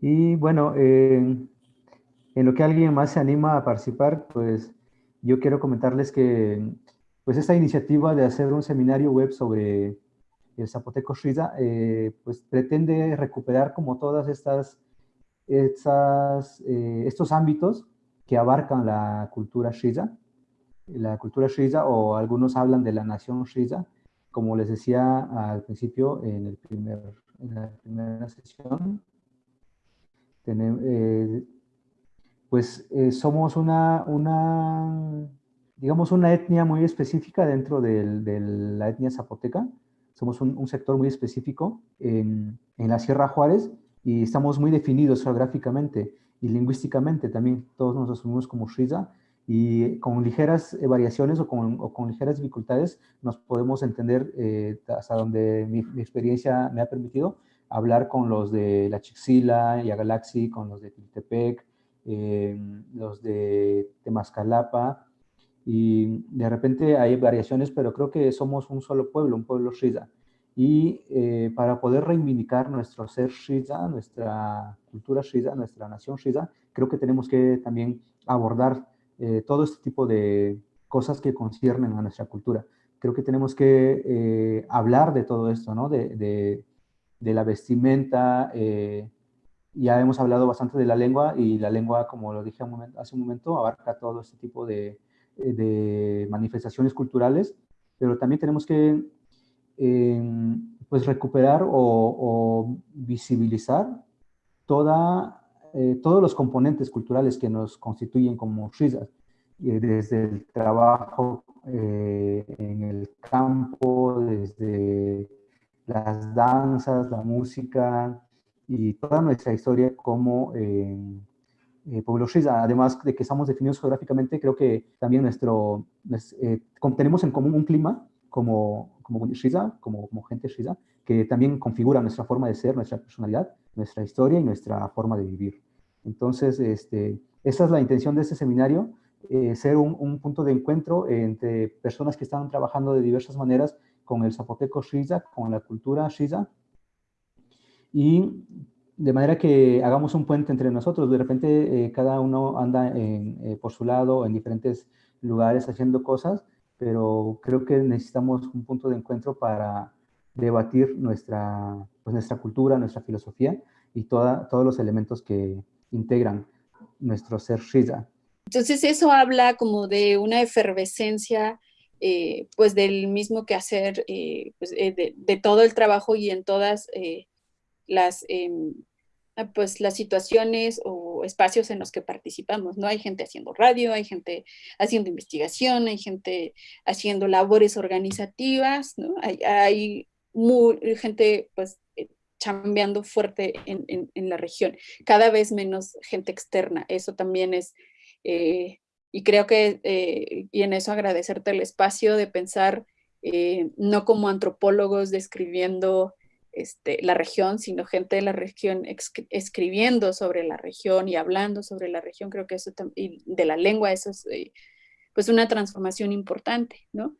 Y bueno, en lo que alguien más se anima a participar, pues yo quiero comentarles que pues esta iniciativa de hacer un seminario web sobre el zapoteco Shiza, eh, pues pretende recuperar como todas estas, estas eh, estos ámbitos que abarcan la cultura Shiza, la cultura Shiza o algunos hablan de la nación Shiza, como les decía al principio en, el primer, en la primera sesión, eh, pues eh, somos una, digamos, una etnia muy específica dentro de la etnia zapoteca. Somos un, sector muy específico en, en, la Sierra Juárez y estamos muy definidos geográficamente y lingüísticamente también. Todos nos asumimos como Shiza y con ligeras variaciones o con, o con, ligeras dificultades nos podemos entender eh, hasta donde mi, experiencia me ha permitido hablar con los de la Chixila y a Galaxy, con los de Tiltepec, eh, los de Temascalapa, y de repente hay variaciones, pero creo que somos un solo pueblo, un pueblo Shiza. Y eh, para poder reivindicar nuestro ser Shiza, nuestra cultura Shiza, nuestra nación Shiza, creo que tenemos que también abordar eh, todo este tipo de cosas que conciernen a nuestra cultura. Creo que tenemos que hablar de todo esto, ¿no? De, de, de la vestimenta, ya hemos hablado bastante de la lengua y la lengua, como lo dije hace un momento, abarca todo este tipo de, de manifestaciones culturales, pero también tenemos que em, pues recuperar o, visibilizar toda, eh, todos los componentes culturales que nos constituyen como Shizas, desde el trabajo eh, en el campo, desde las danzas, la música, y toda nuestra historia como eh, eh, pueblo Shiza. Además de que estamos definidos geográficamente, creo que también nuestro, eh, tenemos en común un clima como, como Shiza, como, como gente Shiza, que también configura nuestra forma de ser, nuestra personalidad, nuestra historia y nuestra forma de vivir. Entonces, este, esa es la intención de este seminario, eh, ser un, un, punto de encuentro entre personas que están trabajando de diversas maneras con el zapoteco Shiza, con la cultura Shiza, y de manera que hagamos un puente entre nosotros. De repente eh, cada uno anda eh, por su lado en diferentes lugares haciendo cosas, pero creo que necesitamos un punto de encuentro para debatir nuestra, pues, nuestra cultura, nuestra filosofía y toda, todos los elementos que integran nuestro ser Shiza. Entonces eso habla como de una efervescencia eh, pues del mismo que hacer pues, de, de, todo el trabajo y en todas las, em, ah, pues, las situaciones o espacios en los que participamos, ¿no? Hay gente haciendo radio, hay gente haciendo investigación, hay gente haciendo labores organizativas, ¿no? Hay, hay gente, pues, eh, chambeando fuerte en, en, la región, cada vez menos gente externa, eso también es, eh, y creo que, eh, y en eso agradecerte el espacio de pensar no como antropólogos describiendo este, la región, sino gente de la región escribiendo sobre la región y hablando sobre la región, creo que eso y de la lengua, eso es eh, pues una transformación importante, ¿no?